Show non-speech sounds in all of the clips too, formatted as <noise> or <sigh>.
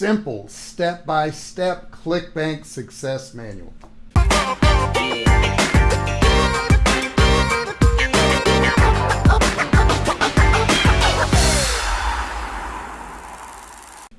simple step-by-step ClickBank success manual.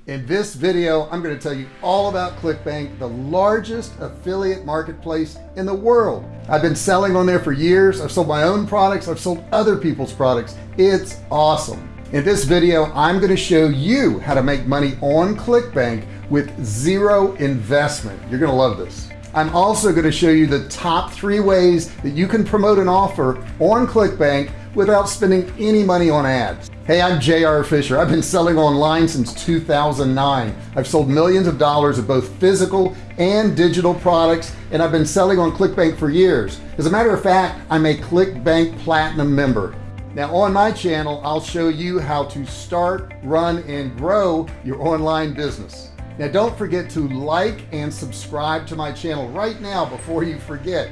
In this video, I'm going to tell you all about ClickBank, the largest affiliate marketplace in the world. I've been selling on there for years. I've sold my own products. I've sold other people's products. It's awesome. In this video, I'm going to show you how to make money on ClickBank with zero investment. You're going to love this. I'm also going to show you the top three ways that you can promote an offer on ClickBank without spending any money on ads. Hey, I'm JR Fisher. I've been selling online since 2009. I've sold millions of dollars of both physical and digital products, and I've been selling on ClickBank for years. As a matter of fact, I'm a ClickBank Platinum member. Now on my channel, I'll show you how to start, run, and grow your online business. Now don't forget to like and subscribe to my channel right now before you forget.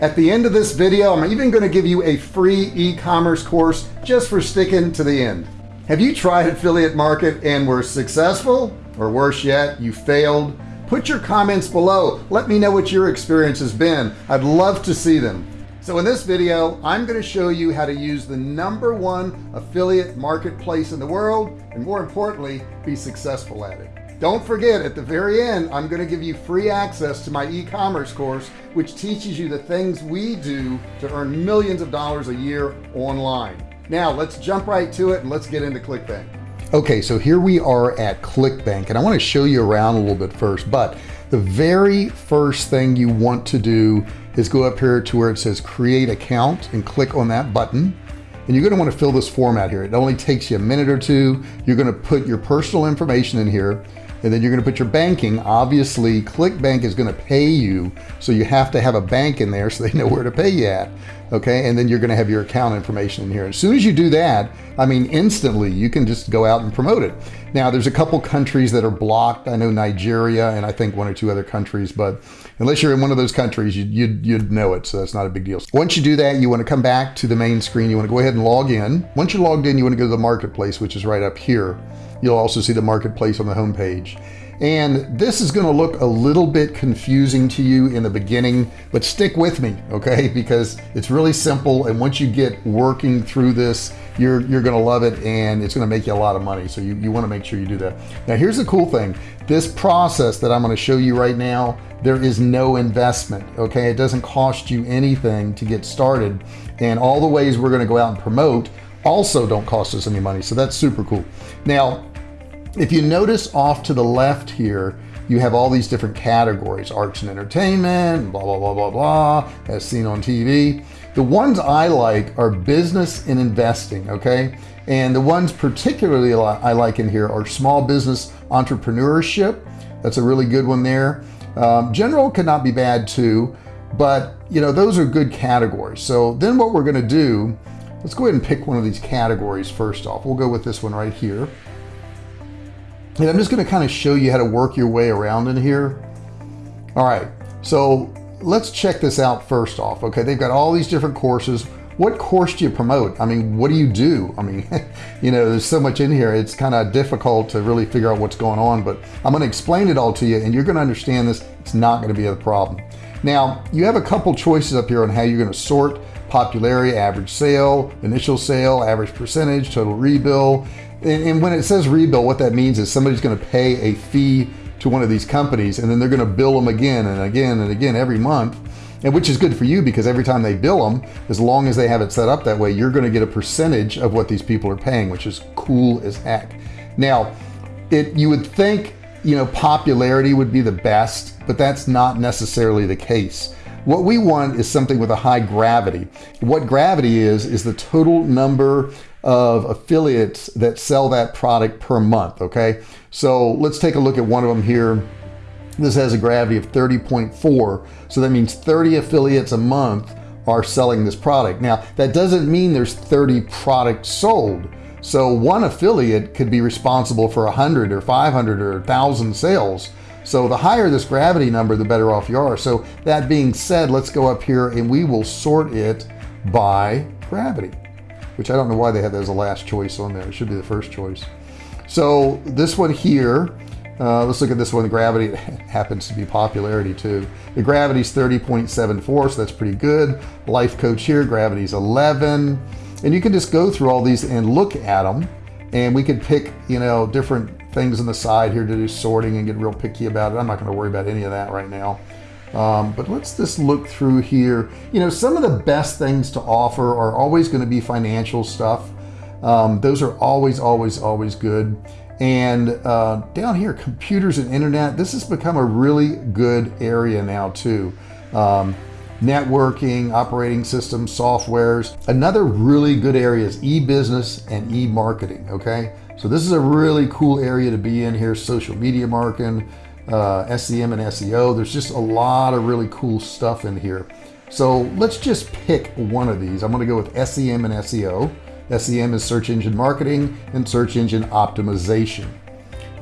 At the end of this video, I'm even going to give you a free e-commerce course just for sticking to the end. Have you tried affiliate market and were successful? Or worse yet, you failed? Put your comments below. Let me know what your experience has been. I'd love to see them. So in this video, I'm going to show you how to use the number one affiliate marketplace in the world, and more importantly, be successful at it. Don't forget at the very end, I'm going to give you free access to my e-commerce course, which teaches you the things we do to earn millions of dollars a year online. Now let's jump right to it and let's get into ClickBank. Okay, so here we are at ClickBank and I want to show you around a little bit first, but the very first thing you want to do is go up here to where it says create account and click on that button and you're going to want to fill this form out here. It only takes you a minute or two. You're going to put your personal information in here and then you're going to put your banking obviously ClickBank is going to pay you so you have to have a bank in there so they know where to pay you at okay? And then you're going to have your account information in here. As soon as you do that I mean instantly you can just go out and promote it. Now there's a couple countries that are blocked. I know Nigeria and I think one or two other countries but unless you're in one of those countries you'd, you'd, you'd know it so that's not a big deal. Once you do that you want to come back to the main screen. You want to go ahead and log in. Once you're logged in you want to go to the marketplace which is right up here. You'll also see the marketplace on the home page. And this is going to look a little bit confusing to you in the beginning, but stick with me, okay? Because it's really simple. And once you get working through this, you're, you're going to love it and it's going to make you a lot of money. So you, you want to make sure you do that. Now, here's the cool thing. This process that I'm going to show you right now, there is no investment, okay? It doesn't cost you anything to get started. And all the ways we're going to go out and promote also don't cost us any money. So that's super cool. Now, if you notice off to the left here, you have all these different categories, arts and entertainment, blah, blah, blah, blah, blah, as seen on TV. The ones I like are business and investing, okay? And the ones particularly I like in here are small business entrepreneurship. That's a really good one there. Um, general not be bad too, but you know, those are good categories. So then what we're gonna do, let's go ahead and pick one of these categories first off. We'll go with this one right here. And I'm just going to kind of show you how to work your way around in here. All right, so let's check this out first off. Okay, they've got all these different courses. What course do you promote? I mean, what do you do? I mean, <laughs> you know, there's so much in here. It's kind of difficult to really figure out what's going on, but I'm going to explain it all to you and you're going to understand this. It's not going to be a problem. Now, you have a couple choices up here on how you're going to sort popularity, average sale, initial sale, average percentage, total rebill, and, and when it says rebill, what that means is somebody's going to pay a fee to one of these companies and then they're going to bill them again and again and again every month and which is good for you because every time they bill them as long as they have it set up that way you're going to get a percentage of what these people are paying which is cool as heck. Now it you would think you know popularity would be the best but that's not necessarily the case. What we want is something with a high gravity. What gravity is is the total number of affiliates that sell that product per month okay? So let's take a look at one of them here. This has a gravity of 30.4 so that means 30 affiliates a month are selling this product. Now that doesn't mean there's 30 products sold. So one affiliate could be responsible for 100 or 500 or 1000 sales. So the higher this gravity number the better off you are. So that being said let's go up here and we will sort it by gravity which I don't know why they have that as a last choice on there. It should be the first choice. So this one here, Uh, let's look at this one. The gravity <laughs> happens to be popularity too. The gravity's 30.74, so that's pretty good. Life coach here, gravity's 11. And you can just go through all these and look at them. And we could pick, you know, different things on the side here to do sorting and get real picky about it. I'm not going to worry about any of that right now. Um, but let's just look through here. You know, some of the best things to offer are always going to be financial stuff. Um, those are always, always, always good. And uh, down here, computers and internet, this has become a really good area now too. Um, networking, operating systems, softwares. Another really good area is e-business and e-marketing, okay? So this is a really cool area to be in here, social media marketing, uh, SEM and SEO. There's just a lot of really cool stuff in here. So let's just pick one of these. I'm gonna go with SEM and SEO. SEM is search engine marketing and search engine optimization.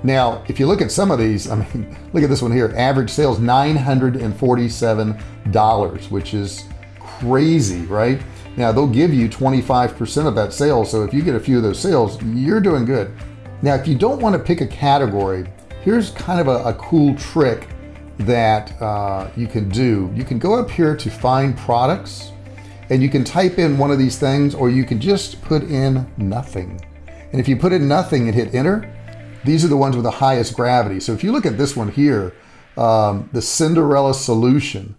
Now, if you look at some of these, I mean, <laughs> look at this one here, average sales $947, which is crazy, right? Now they'll give you 25% of that sale. So if you get a few of those sales, you're doing good. Now, if you don't want to pick a category, here's kind of a, a cool trick that uh, you can do. You can go up here to find products and you can type in one of these things or you can just put in nothing. And if you put in nothing and hit enter, these are the ones with the highest gravity. So if you look at this one here, um, the Cinderella solution,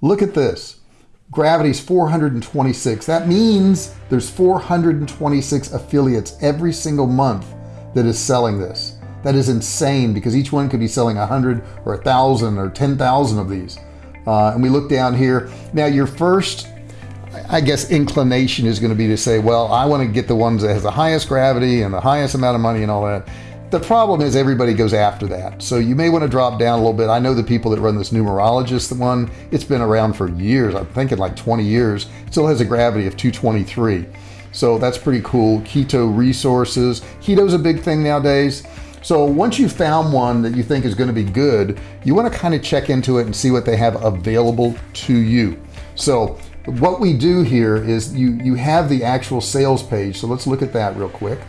look at this. Gravity is 426. That means there's 426 affiliates every single month that is selling this. That is insane because each one could be selling a hundred or a thousand or 10,000 of these. Uh, and we look down here. Now your first, I guess, inclination is going to be to say, well, I want to get the ones that has the highest gravity and the highest amount of money and all that. The problem is everybody goes after that. So you may want to drop down a little bit. I know the people that run this numerologist one, it's been around for years. I'm thinking like 20 years. It still has a gravity of 223. So that's pretty cool. Keto resources. Keto's a big thing nowadays. So once you've found one that you think is going to be good, you want to kind of check into it and see what they have available to you. So what we do here is you, you have the actual sales page. So let's look at that real quick.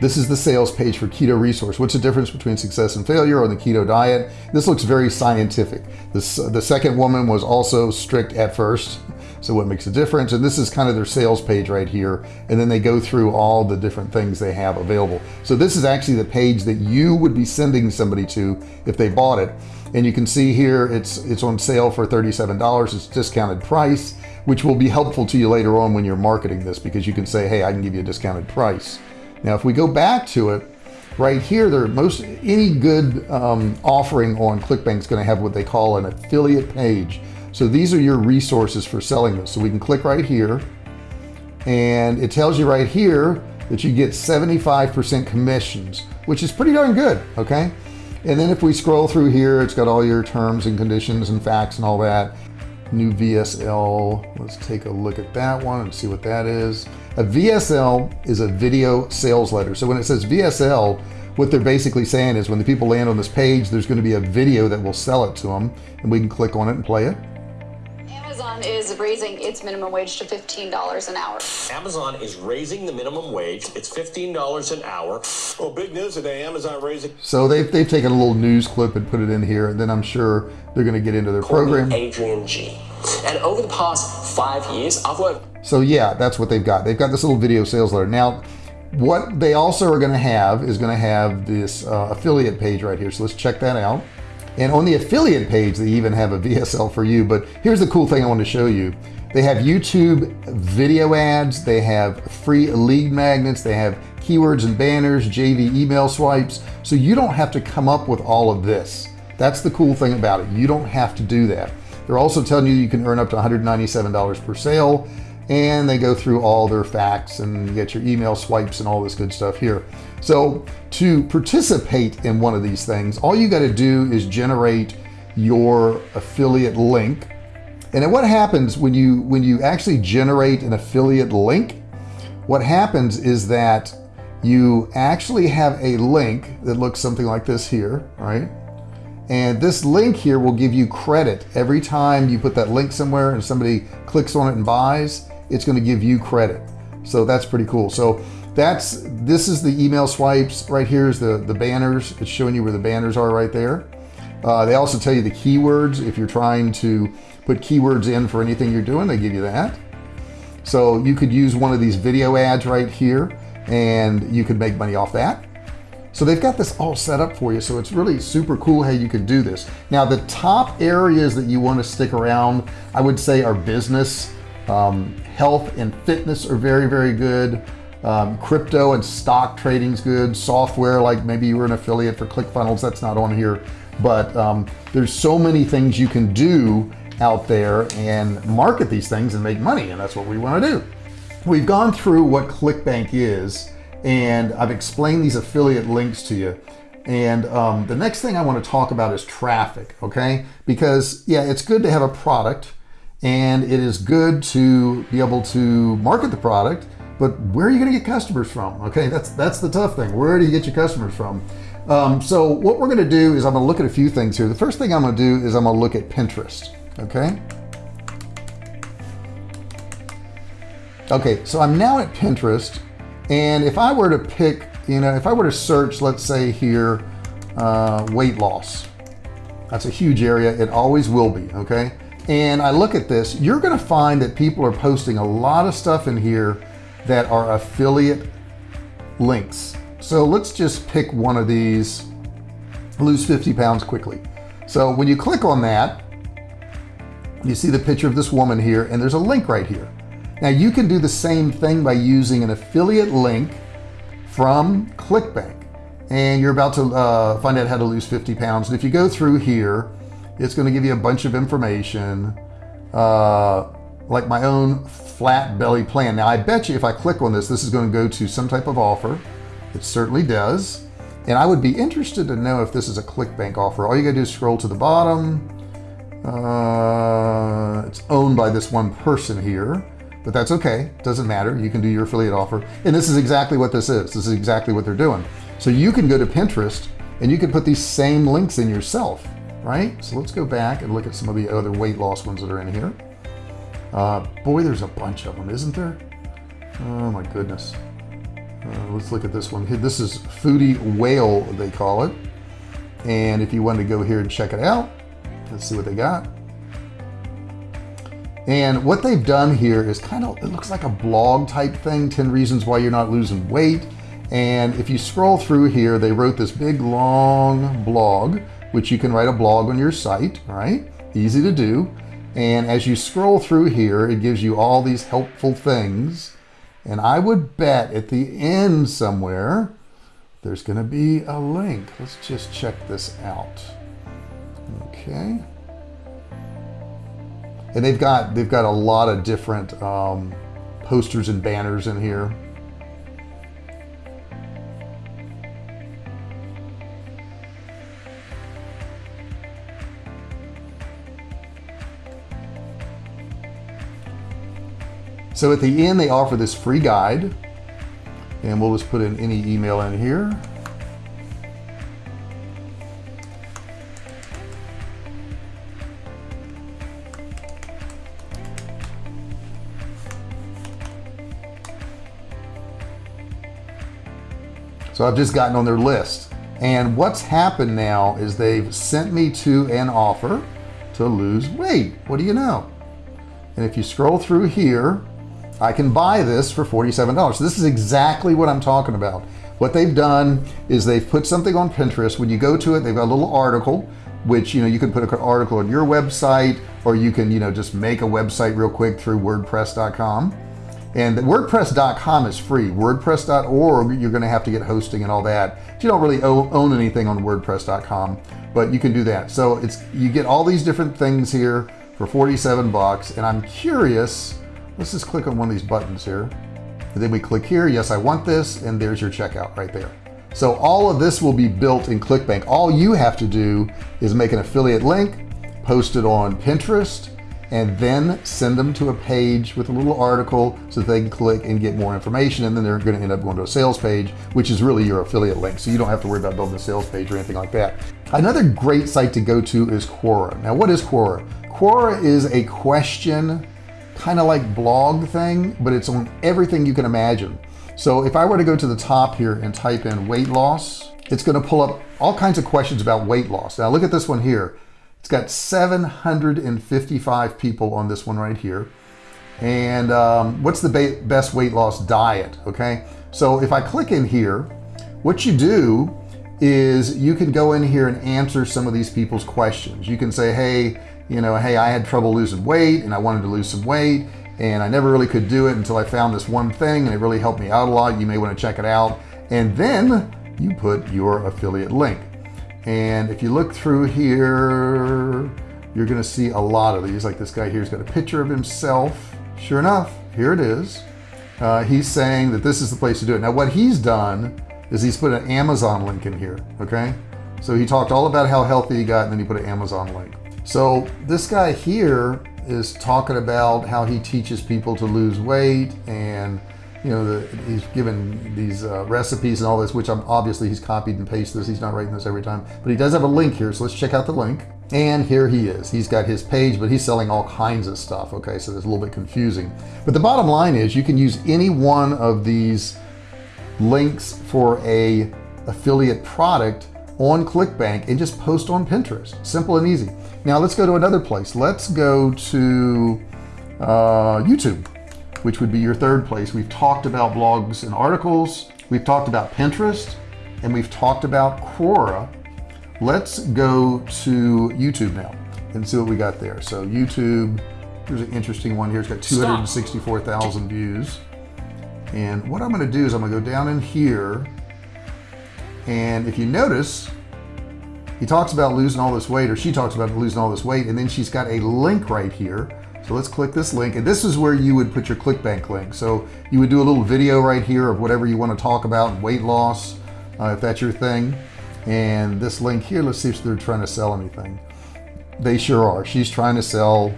This is the sales page for Keto Resource. What's the difference between success and failure on the keto diet? This looks very scientific. This, the second woman was also strict at first. So what makes a difference? And this is kind of their sales page right here. And then they go through all the different things they have available. So this is actually the page that you would be sending somebody to if they bought it. And you can see here, it's, it's on sale for $37. It's discounted price, which will be helpful to you later on when you're marketing this because you can say, hey, I can give you a discounted price. Now, if we go back to it, right here, there most any good um, offering on ClickBank is going to have what they call an affiliate page. So these are your resources for selling this. So we can click right here and it tells you right here that you get 75% commissions, which is pretty darn good. Okay. And then if we scroll through here, it's got all your terms and conditions and facts and all that new VSL. Let's take a look at that one and see what that is. A VSL is a video sales letter. So when it says VSL, what they're basically saying is when the people land on this page, there's going to be a video that will sell it to them and we can click on it and play it. Amazon is raising its minimum wage to $15 an hour. Amazon is raising the minimum wage. It's $15 an hour. Well, big news today. Amazon raising. So they've, they've taken a little news clip and put it in here. And then I'm sure they're going to get into their Call program. Adrian G. And over the past five years, I've worked So yeah, that's what they've got. They've got this little video sales letter. Now, what they also are going to have is going to have this uh, affiliate page right here. So let's check that out. And on the affiliate page, they even have a VSL for you. But here's the cool thing I want to show you. They have YouTube video ads. They have free lead magnets. They have keywords and banners, JV email swipes. So you don't have to come up with all of this. That's the cool thing about it. You don't have to do that. They're also telling you you can earn up to $197 per sale and they go through all their facts and get your email swipes and all this good stuff here. So to participate in one of these things, all you got to do is generate your affiliate link. And then what happens when you when you actually generate an affiliate link, what happens is that you actually have a link that looks something like this here, right? And this link here will give you credit every time you put that link somewhere and somebody clicks on it and buys, it's going to give you credit. So that's pretty cool. So that's this is the email swipes right here is the the banners. It's showing you where the banners are right there. Uh, they also tell you the keywords. If you're trying to put keywords in for anything you're doing they give you that. So you could use one of these video ads right here and you could make money off that. So they've got this all set up for you. So it's really super cool how you can do this. Now the top areas that you want to stick around I would say are business um, health and fitness are very very good. Um, crypto and stock trading's good. Software like maybe you were an affiliate for ClickFunnels that's not on here. But um, there's so many things you can do out there and market these things and make money and that's what we want to do. We've gone through what ClickBank is and I've explained these affiliate links to you. And um, the next thing I want to talk about is traffic okay? Because yeah it's good to have a product and it is good to be able to market the product but where are you going to get customers from? Okay that's that's the tough thing. Where do you get your customers from? Um, so what we're going to do is I'm going to look at a few things here. The first thing I'm going to do is I'm going to look at Pinterest okay? Okay so I'm now at Pinterest and if I were to pick you know if I were to search let's say here uh, weight loss that's a huge area. It always will be okay and I look at this you're gonna find that people are posting a lot of stuff in here that are affiliate links. So let's just pick one of these. Lose 50 pounds quickly. So when you click on that you see the picture of this woman here and there's a link right here. Now you can do the same thing by using an affiliate link from ClickBank. And you're about to uh, find out how to lose 50 pounds. And if you go through here it's going to give you a bunch of information uh, like my own flat belly plan. Now I bet you if I click on this this is going to go to some type of offer. It certainly does. And I would be interested to know if this is a ClickBank offer. All you gotta do is scroll to the bottom. Uh, it's owned by this one person here but that's okay. Doesn't matter. You can do your affiliate offer. And this is exactly what this is. This is exactly what they're doing. So you can go to Pinterest and you can put these same links in yourself right? So let's go back and look at some of the other weight loss ones that are in here. Uh, boy there's a bunch of them isn't there? Oh my goodness. Uh, let's look at this one. This is foodie whale they call it. And if you want to go here and check it out let's see what they got. And what they've done here is kind of it looks like a blog type thing 10 reasons why you're not losing weight. And if you scroll through here they wrote this big long blog which you can write a blog on your site right? Easy to do. And as you scroll through here it gives you all these helpful things. And I would bet at the end somewhere there's going to be a link. Let's just check this out. Okay. And they've got they've got a lot of different um, posters and banners in here so at the end they offer this free guide. And we'll just put in any email in here. So I've just gotten on their list. And what's happened now is they've sent me to an offer to lose weight. What do you know? And if you scroll through here I can buy this for $47 so this is exactly what I'm talking about. What they've done is they've put something on Pinterest. When you go to it they've got a little article which you know you can put an article on your website or you can you know just make a website real quick through wordpress.com and wordpress.com is free. wordpress.org you're going to have to get hosting and all that. You don't really own anything on wordpress.com but you can do that. So it's you get all these different things here for 47 bucks and I'm curious let's just click on one of these buttons here. And then we click here yes I want this and there's your checkout right there. So all of this will be built in ClickBank. All you have to do is make an affiliate link post it on Pinterest and then send them to a page with a little article so they can click and get more information and then they're going to end up going to a sales page which is really your affiliate link. So you don't have to worry about building a sales page or anything like that. Another great site to go to is Quora. Now what is Quora? Quora is a question kind of like blog thing but it's on everything you can imagine So if I were to go to the top here and type in weight loss, it's going to pull up all kinds of questions about weight loss. Now look at this one here. It's got 755 people on this one right here. And um, what's the best weight loss diet? Okay. So if I click in here, what you do is you can go in here and answer some of these people's questions. You can say, hey, you know, hey, I had trouble losing weight and I wanted to lose some weight and I never really could do it until I found this one thing and it really helped me out a lot. You may want to check it out. And then you put your affiliate link. And if you look through here, you're going to see a lot of these. Like this guy here's got a picture of himself. Sure enough, here it is. Uh, he's saying that this is the place to do it. Now, what he's done is he's put an Amazon link in here. Okay. So he talked all about how healthy he got, and then he put an Amazon link. So this guy here is talking about how he teaches people to lose weight and you know the, he's given these uh, recipes and all this which I'm obviously he's copied and pasted this. He's not writing this every time but he does have a link here. So let's check out the link. And here he is. He's got his page but he's selling all kinds of stuff. Okay so it's a little bit confusing. But the bottom line is you can use any one of these links for a affiliate product on ClickBank and just post on Pinterest. Simple and easy now let's go to another place. Let's go to uh, YouTube, which would be your third place. We've talked about blogs and articles. We've talked about Pinterest and we've talked about Quora. Let's go to YouTube now and see what we got there. So YouTube, here's an interesting one here. It's got 264,000 views. And what I'm going to do is I'm going to go down in here. And if you notice, he talks about losing all this weight or she talks about losing all this weight and then she's got a link right here. So let's click this link and this is where you would put your ClickBank link. So you would do a little video right here of whatever you want to talk about weight loss uh, if that's your thing. And this link here let's see if they're trying to sell anything. They sure are. She's trying to sell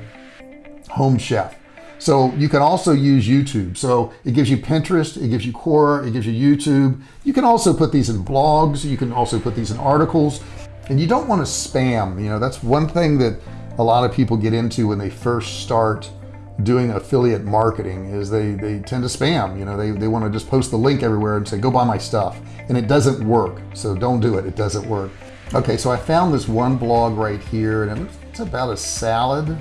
home chef. So you can also use YouTube. So it gives you Pinterest it gives you Quora it gives you YouTube. You can also put these in blogs you can also put these in articles and you don't want to spam you know that's one thing that a lot of people get into when they first start doing affiliate marketing is they they tend to spam you know they, they want to just post the link everywhere and say go buy my stuff. And it doesn't work so don't do it it doesn't work. Okay so I found this one blog right here and it's about a salad.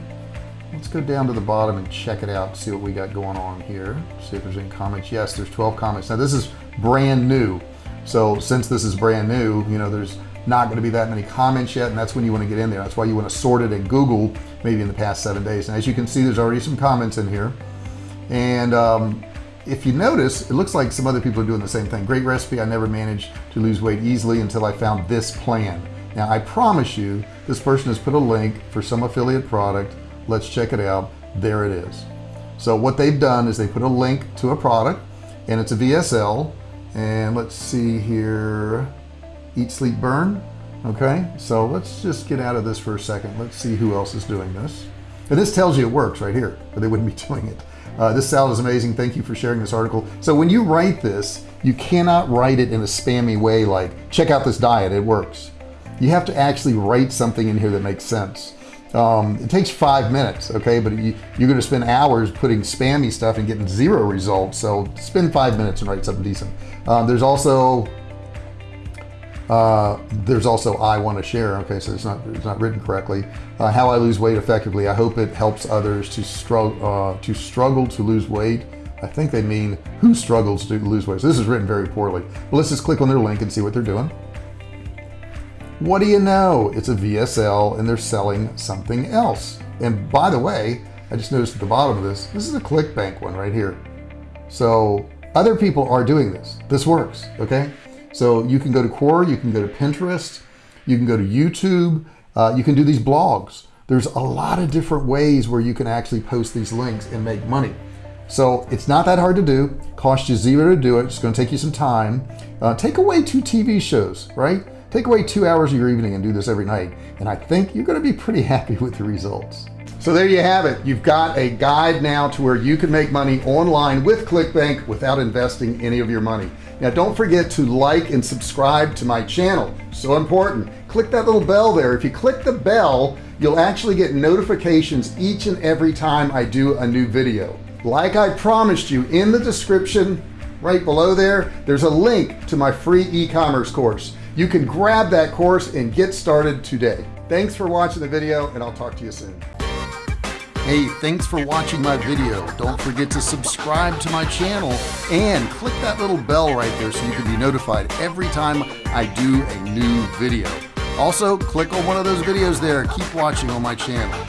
Let's go down to the bottom and check it out see what we got going on here. See if there's any comments. Yes there's 12 comments. Now this is brand new. So since this is brand new you know there's not going to be that many comments yet and that's when you want to get in there. That's why you want to sort it in Google maybe in the past seven days. And as you can see there's already some comments in here. And um, if you notice it looks like some other people are doing the same thing. Great recipe I never managed to lose weight easily until I found this plan. Now I promise you this person has put a link for some affiliate product. Let's check it out. There it is. So what they've done is they put a link to a product and it's a VSL and let's see here eat sleep burn. Okay? So let's just get out of this for a second. Let's see who else is doing this. And this tells you it works right here but they wouldn't be <laughs> doing it. Uh, this salad is amazing. Thank you for sharing this article. So when you write this you cannot write it in a spammy way like check out this diet. It works. You have to actually write something in here that makes sense. Um, it takes five minutes okay? But you, are going to spend hours putting spammy stuff and getting zero results. So spend five minutes and write something decent. Um, there's also uh, there's also I want to share okay so it's not it's not written correctly. Uh, how I lose weight effectively I hope it helps others to struggle uh, to struggle to lose weight. I think they mean who struggles to lose weight. So this is written very poorly. But let's just click on their link and see what they're doing. What do you know? It's a VSL and they're selling something else. And by the way I just noticed at the bottom of this this is a ClickBank one right here. So other people are doing this. This works okay so you can go to Quora, you can go to Pinterest, you can go to YouTube, uh, you can do these blogs. There's a lot of different ways where you can actually post these links and make money. So it's not that hard to do, cost you zero to do it. It's going to take you some time. Uh, take away two TV shows, right? Take away two hours of your evening and do this every night. And I think you're going to be pretty <laughs> happy with the results. So there you have it. You've got a guide now to where you can make money online with ClickBank without investing any of your money. Now don't forget to like and subscribe to my channel. So important. Click that little bell there. If you click the bell, you'll actually get notifications each and every time I do a new video. Like I promised you in the description right below there there's a link to my free e-commerce course you can grab that course and get started today thanks for watching the video and I'll talk to you soon Hey, thanks for watching my video. Don't forget to subscribe to my channel and click that little bell right there so you can be notified every time I do a new video. Also, click on one of those videos there. Keep watching on my channel.